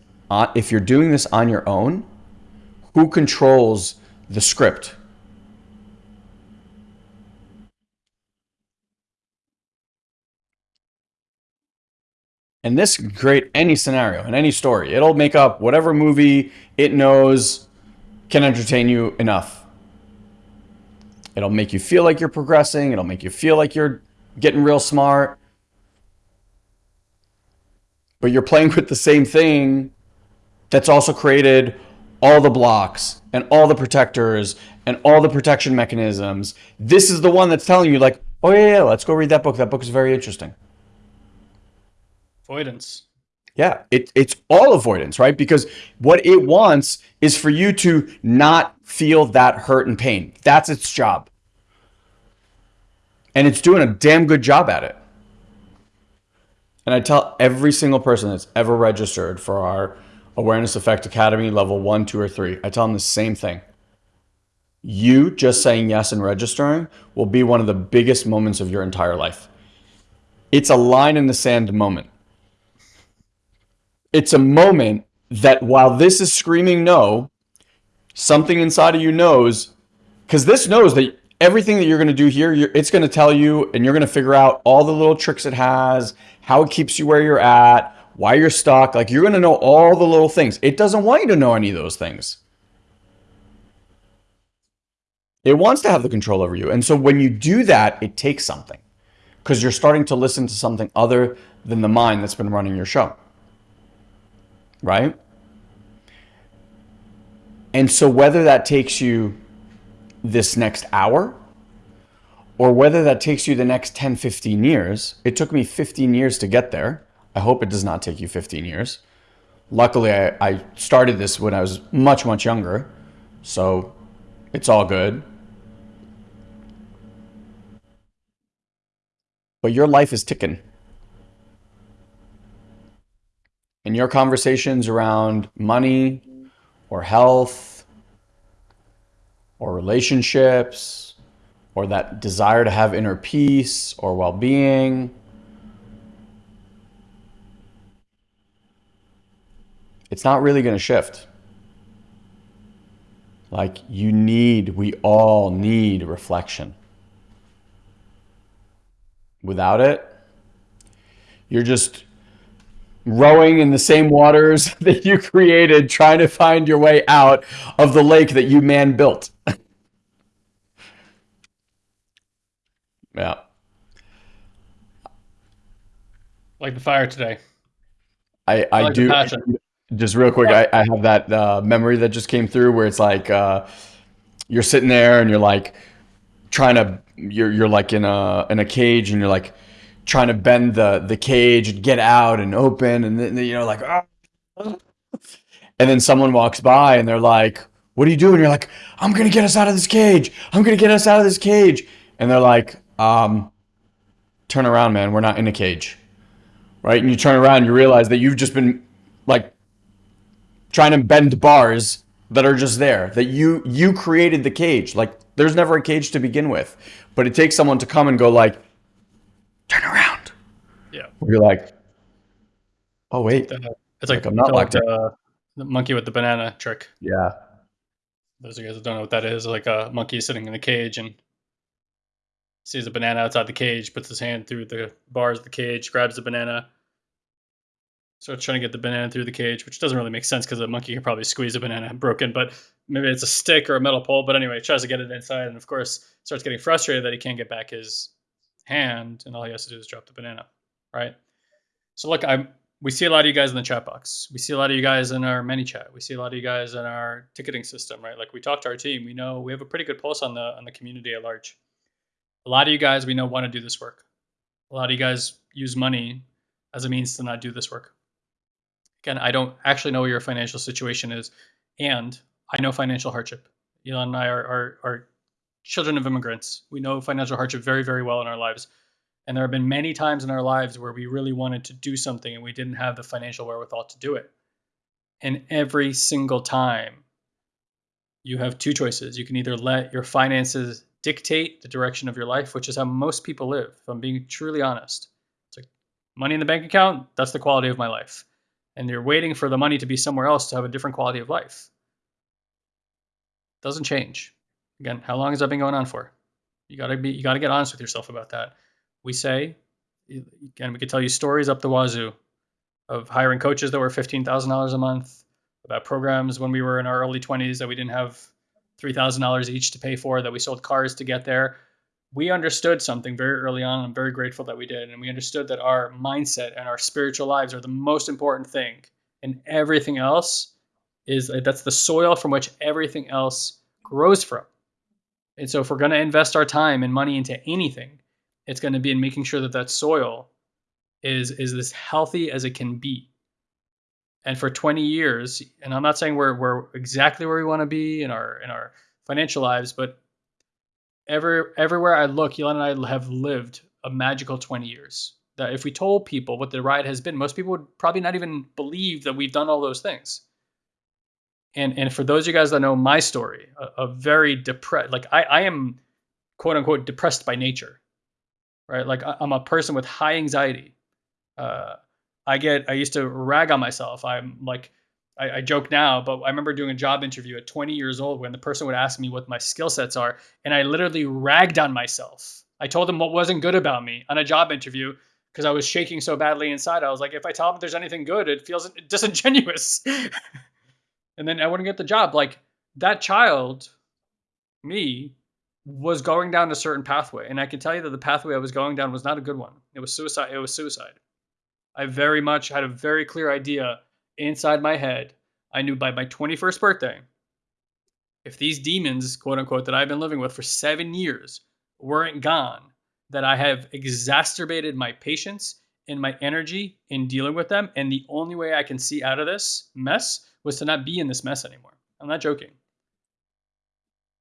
Speaker 1: if you're doing this on your own, who controls the script? And this can create any scenario and any story. It'll make up whatever movie it knows can entertain you enough. It'll make you feel like you're progressing. It'll make you feel like you're getting real smart. But you're playing with the same thing that's also created all the blocks and all the protectors and all the protection mechanisms. This is the one that's telling you like, oh yeah, yeah, let's go read that book. That book is very interesting.
Speaker 2: Avoidance.
Speaker 1: Yeah, it, it's all avoidance, right? Because what it wants is for you to not feel that hurt and pain. That's its job. And it's doing a damn good job at it. And I tell every single person that's ever registered for our Awareness Effect Academy level one, two, or three, I tell them the same thing. You just saying yes and registering will be one of the biggest moments of your entire life. It's a line in the sand moment it's a moment that while this is screaming no, something inside of you knows, because this knows that everything that you're going to do here, it's going to tell you, and you're going to figure out all the little tricks it has, how it keeps you where you're at, why you're stuck. Like you're going to know all the little things. It doesn't want you to know any of those things. It wants to have the control over you. And so when you do that, it takes something because you're starting to listen to something other than the mind that's been running your show right? And so whether that takes you this next hour or whether that takes you the next 10, 15 years, it took me 15 years to get there. I hope it does not take you 15 years. Luckily, I, I started this when I was much, much younger. So it's all good. But your life is ticking. In your conversations around money or health or relationships or that desire to have inner peace or well being. It's not really going to shift Like you need, we all need reflection. Without it, you're just rowing in the same waters that you created, trying to find your way out of the lake that you man built. yeah.
Speaker 2: Like the fire today.
Speaker 1: I, I,
Speaker 2: like
Speaker 1: do just real quick. I, I have that uh, memory that just came through where it's like uh, you're sitting there and you're like trying to you're you're like in a in a cage and you're like trying to bend the the cage and get out and open and then you know like ah. and then someone walks by and they're like what are you doing? You're like i'm gonna get us out of this cage. I'm gonna get us out of this cage. And they're like um turn around man. We're not in a cage. Right? And you turn around and you realize that you've just been like trying to bend bars that are just there that you you created the cage. Like there's never a cage to begin with. But it takes someone to come and go like turn around.
Speaker 2: Yeah.
Speaker 1: You're like, oh wait,
Speaker 2: it's like, like I'm not like the, the monkey with the banana trick.
Speaker 1: Yeah.
Speaker 2: Those of you guys that don't know what that is, like a monkey sitting in a cage and sees a banana outside the cage, puts his hand through the bars of the cage, grabs the banana, starts trying to get the banana through the cage, which doesn't really make sense because a monkey can probably squeeze a banana broken, but maybe it's a stick or a metal pole. But anyway, tries to get it inside, and of course starts getting frustrated that he can't get back his hand, and all he has to do is drop the banana, right? So look, I'm we see a lot of you guys in the chat box. We see a lot of you guys in our ManyChat. We see a lot of you guys in our ticketing system, right? Like we talk to our team. We know we have a pretty good pulse on the on the community at large. A lot of you guys we know want to do this work. A lot of you guys use money as a means to not do this work. Again, I don't actually know what your financial situation is, and I know financial hardship. Elon and I are, are, are children of immigrants. We know financial hardship very, very well in our lives. And there have been many times in our lives where we really wanted to do something and we didn't have the financial wherewithal to do it. And every single time, you have two choices. You can either let your finances dictate the direction of your life, which is how most people live, if I'm being truly honest. It's like money in the bank account, that's the quality of my life. And you're waiting for the money to be somewhere else to have a different quality of life. Doesn't change. Again, how long has that been going on for? You gotta be you gotta get honest with yourself about that. We say, again, we could tell you stories up the wazoo of hiring coaches that were fifteen thousand dollars a month, about programs when we were in our early twenties that we didn't have three thousand dollars each to pay for, that we sold cars to get there. We understood something very early on. And I'm very grateful that we did, and we understood that our mindset and our spiritual lives are the most important thing, and everything else is that's the soil from which everything else grows from. And so if we're going to invest our time and money into anything, it's going to be in making sure that that soil is is as healthy as it can be. And for 20 years, and I'm not saying we're we're exactly where we want to be in our in our financial lives, but every everywhere I look, Elon and I have lived a magical 20 years. That if we told people what the ride has been, most people would probably not even believe that we've done all those things and and for those of you guys that know my story, a, a very depressed, like I, I am quote unquote depressed by nature, right? Like I, am a person with high anxiety. Uh, I get, I used to rag on myself. I'm like, I, I joke now, but I remember doing a job interview at 20 years old when the person would ask me what my skill sets are, and I literally ragged on myself. I told them what wasn't good about me on a job interview because I was shaking so badly inside. I was like, if I tell them there's anything good, it feels disingenuous. and then I wouldn't get the job. Like that child, me, was going down a certain pathway, and I can tell you that the pathway I was going down was not a good one. It was suicide. It was suicide. I very much had a very clear idea inside my head. I knew by my 21st birthday, if these demons, quote unquote, that I've been living with for seven years weren't gone, that I have exacerbated my patience and my energy in dealing with them. And the only way I can see out of this mess was to not be in this mess anymore. I'm not joking.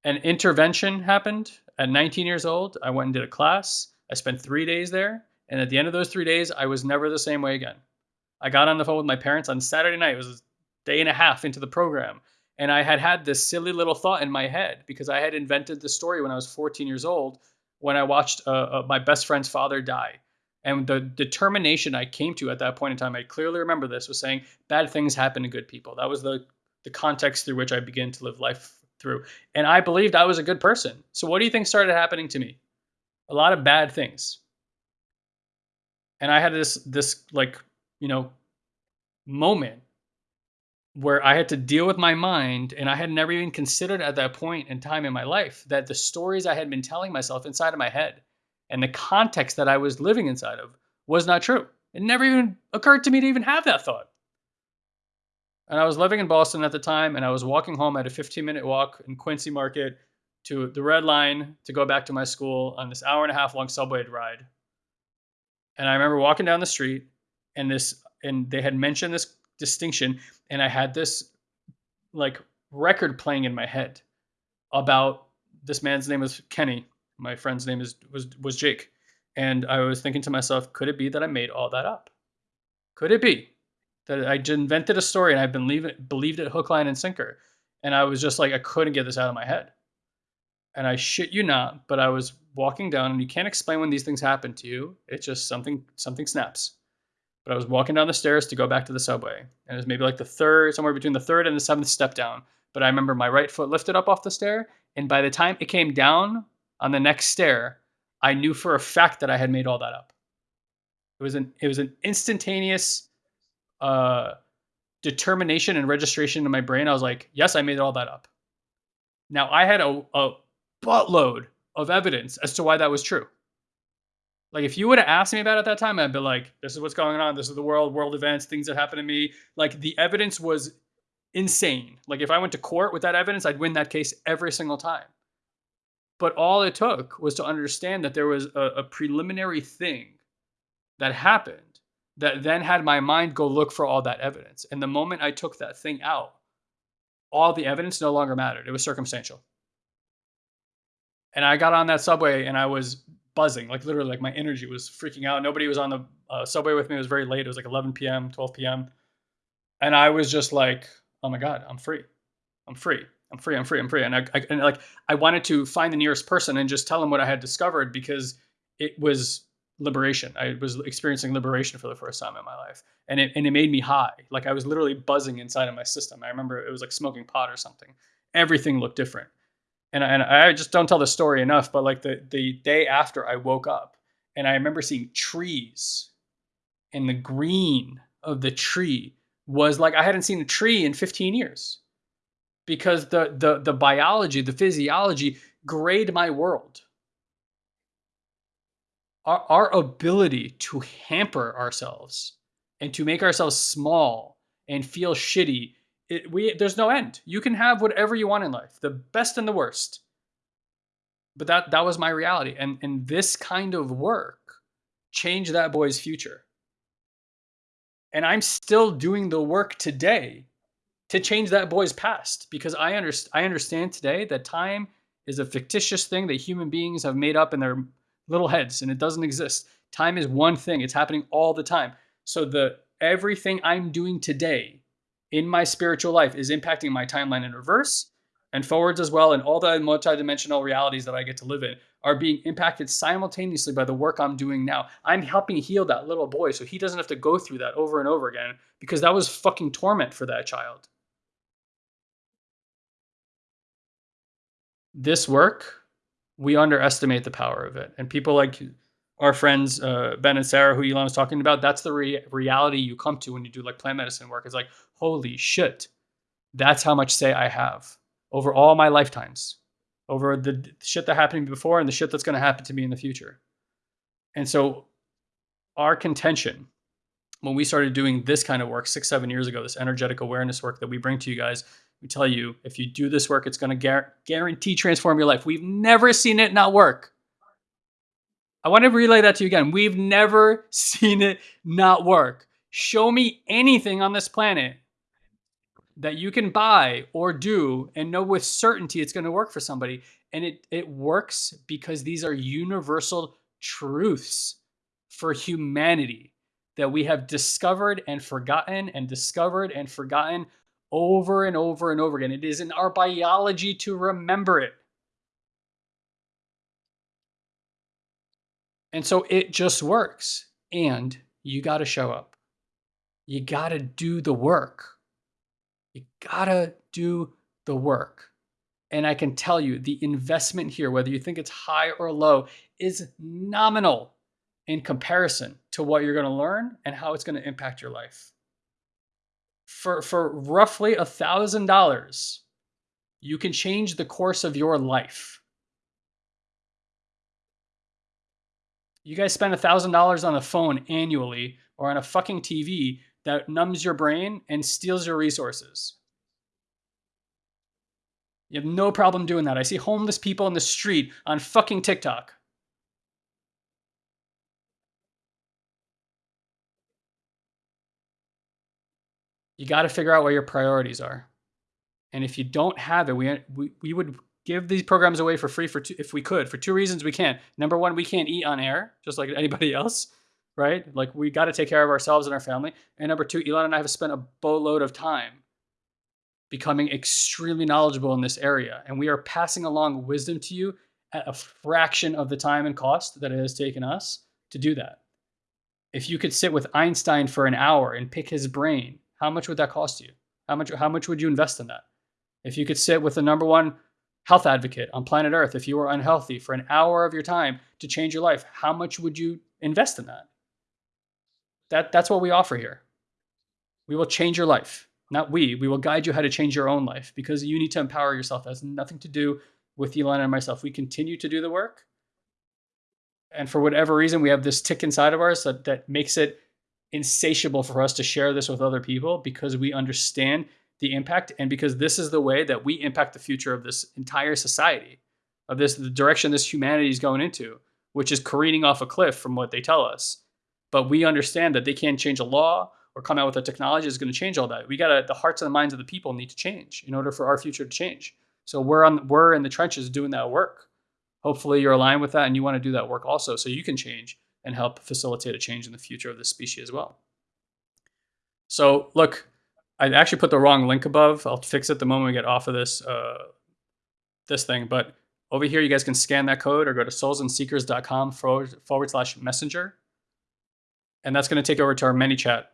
Speaker 2: An intervention happened at 19 years old. I went and did a class. I spent three days there. And at the end of those three days, I was never the same way again. I got on the phone with my parents on Saturday night. It was a day and a half into the program. And I had had this silly little thought in my head because I had invented the story when I was 14 years old when I watched uh, uh, my best friend's father die. And the determination I came to at that point in time, I clearly remember this, was saying bad things happen to good people. That was the the context through which I began to live life through. And I believed I was a good person. So what do you think started happening to me? A lot of bad things. And I had this this like, you know, moment where I had to deal with my mind and I had never even considered at that point in time in my life that the stories I had been telling myself inside of my head and the context that I was living inside of was not true. It never even occurred to me to even have that thought. And I was living in Boston at the time, and I was walking home at a 15 minute walk in Quincy Market to the Red Line to go back to my school on this hour and a half long subway ride. And I remember walking down the street, and this, and they had mentioned this distinction, and I had this like record playing in my head about this man's name was Kenny. My friend's name is was was Jake. And I was thinking to myself, could it be that I made all that up? Could it be that I invented a story and I believed it, believed it hook, line, and sinker? And I was just like, I couldn't get this out of my head. And I shit you not, but I was walking down, and you can't explain when these things happen to you. It's just something something snaps. But I was walking down the stairs to go back to the subway, and it was maybe like the third, somewhere between the third and the seventh step down. But I remember my right foot lifted up off the stair, and by the time it came down on the next stair, I knew for a fact that I had made all that up. It was an it was an instantaneous uh, determination and registration in my brain. I was like, yes, I made all that up. Now I had a, a buttload of evidence as to why that was true. Like if you would have asked me about it at that time, I'd be like, this is what's going on. This is the world, world events, things that happened to me. Like the evidence was insane. Like if I went to court with that evidence, I'd win that case every single time. But all it took was to understand that there was a, a preliminary thing that happened that then had my mind go look for all that evidence. And the moment I took that thing out, all the evidence no longer mattered. It was circumstantial. And I got on that subway and I was buzzing, like literally, like my energy was freaking out. Nobody was on the uh, subway with me. It was very late. It was like 11 p.m., 12 p.m. And I was just like, oh my God, I'm free. I'm free. I'm free, I'm free, I'm free. And I, I and like I wanted to find the nearest person and just tell them what I had discovered because it was liberation. I was experiencing liberation for the first time in my life. And it and it made me high. Like I was literally buzzing inside of my system. I remember it was like smoking pot or something. Everything looked different. And, I, and I just don't tell the story enough, but like the, the day after I woke up and I remember seeing trees and the green of the tree was like I hadn't seen a tree in 15 years because the the the biology, the physiology grade my world. Our, our ability to hamper ourselves and to make ourselves small and feel shitty, it, we there's no end. You can have whatever you want in life, the best and the worst. But that that was my reality, and and this kind of work changed that boy's future. And I'm still doing the work today to change that boy's past because I, I understand today that time is a fictitious thing that human beings have made up in their little heads and it doesn't exist. Time is one thing, it's happening all the time. So the everything I'm doing today in my spiritual life is impacting my timeline in reverse and forwards as well and all the multidimensional realities that I get to live in are being impacted simultaneously by the work I'm doing now. I'm helping heal that little boy so he doesn't have to go through that over and over again because that was fucking torment for that child. This work, we underestimate the power of it. And people like our friends uh, Ben and Sarah, who Elon was talking about, that's the re- reality you come to when you do like plant medicine work. It's like, holy shit, that's how much say I have over all my lifetimes, over the shit that happened before and the shit that's going to happen to me in the future. And so, our contention when we started doing this kind of work six, seven years ago, this energetic awareness work that we bring to you guys, we tell you if you do this work, it's going to guarantee transform your life. We've never seen it not work. I want to relay that to you again. We've never seen it not work. Show me anything on this planet that you can buy or do and know with certainty it's going to work for somebody. And it, it works because these are universal truths for humanity that we have discovered and forgotten and discovered and forgotten over and over and over again. It is in our biology to remember it. And so it just works. And you got to show up. You got to do the work. You got to do the work. And I can tell you the investment here, whether you think it's high or low, is nominal in comparison to what you're going to learn and how it's going to impact your life. For, for roughly a thousand dollars, you can change the course of your life. You guys spend a thousand dollars on a phone annually or on a fucking TV that numbs your brain and steals your resources. You have no problem doing that. I see homeless people in the street on fucking TikTok. You got to figure out where your priorities are. And if you don't have it, we, we, we would give these programs away for free for two, if we could for two reasons we can't number one we can't eat on air just like anybody else right like we got to take care of ourselves and our family and number two elon and i have spent a boatload of time becoming extremely knowledgeable in this area. And we are passing along wisdom to you at a fraction of the time and cost that it has taken us to do that. If you could sit with Einstein for an hour and pick his brain, how much would that cost you? How much, how much would you invest in that? If you could sit with the number one health advocate on planet Earth, if you were unhealthy for an hour of your time to change your life, how much would you invest in that? That, that's what we offer here. We will change your life not we. We will guide you how to change your own life because you need to empower yourself. Has nothing to do with Elon and myself. We continue to do the work. And for whatever reason, we have this tick inside of ours that, that makes it insatiable for us to share this with other people because we understand the impact and because this is the way that we impact the future of this entire society, of this the direction this humanity is going into, which is careening off a cliff from what they tell us. But we understand that they can't change a law or come out with a technology that's going to change all that. We got to the hearts and the minds of the people need to change in order for our future to change. So we're on we're in the trenches doing that work. Hopefully you're aligned with that and you want to do that work also so you can change and help facilitate a change in the future of this species as well. So look, I actually put the wrong link above. I'll fix it the moment we get off of this uh, this thing. But over here, you guys can scan that code or go to soulsandseekers.com forward, forward slash messenger. And that's going to take over to our ManyChat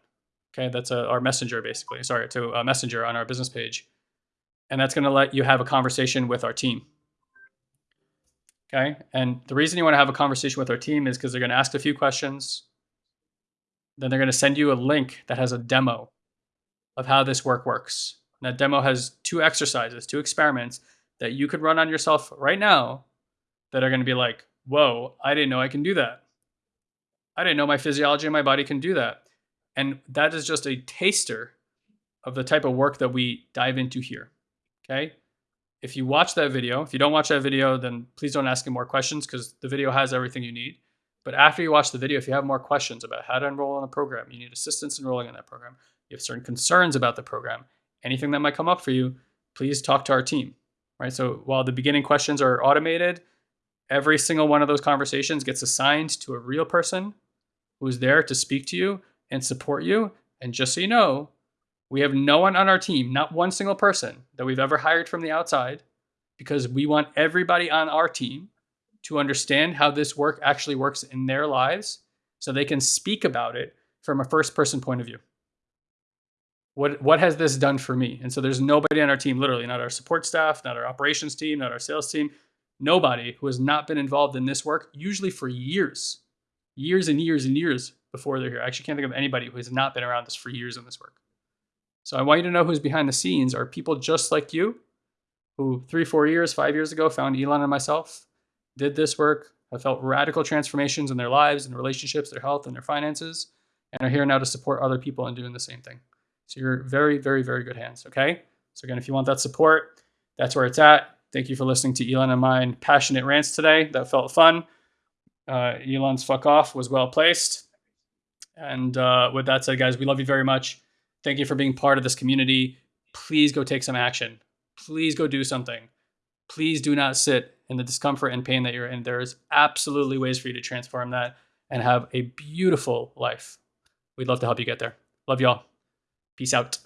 Speaker 2: Okay, that's a, our messenger basically. Sorry, to a messenger on our business page. And that's going to let you have a conversation with our team. Okay, and the reason you want to have a conversation with our team is because they're going to ask a few questions. Then they're going to send you a link that has a demo of how this work works. And that demo has two exercises, two experiments that you could run on yourself right now that are going to be like, whoa, I didn't know I can do that. I didn't know my physiology and my body can do that. And that is just a taster of the type of work that we dive into here. Okay. If you watch that video, if you don't watch that video, then please don't ask any more questions because the video has everything you need. But after you watch the video, if you have more questions about how to enroll in a program, you need assistance enrolling in that program, you have certain concerns about the program, anything that might come up for you, please talk to our team. Right. So while the beginning questions are automated, every single one of those conversations gets assigned to a real person who's there to speak to you and support you. And just so you know, we have no one on our team, not one single person that we've ever hired from the outside, because we want everybody on our team to understand how this work actually works in their lives so they can speak about it from a first person point of view. What, what has this done for me? And so there's nobody on our team, literally, not our support staff, not our operations team, not our sales team, nobody who has not been involved in this work, usually for years, years and years and years before they're here. I actually can't think of anybody who has not been around this for years in this work. So I want you to know who's behind the scenes are people just like you who three, four years, five years ago found Elon and myself, did this work, have felt radical transformations in their lives and relationships, their health and their finances, and are here now to support other people in doing the same thing. So you're very, very, very good hands. Okay. So again, if you want that support, that's where it's at. Thank you for listening to Elon and mine passionate rants today. That felt fun. Uh, Elon's fuck off was well placed. And uh, with that said, guys, we love you very much. Thank you for being part of this community. Please go take some action. Please go do something. Please do not sit in the discomfort and pain that you're in. There is absolutely ways for you to transform that and have a beautiful life. We'd love to help you get there. Love y'all. Peace out.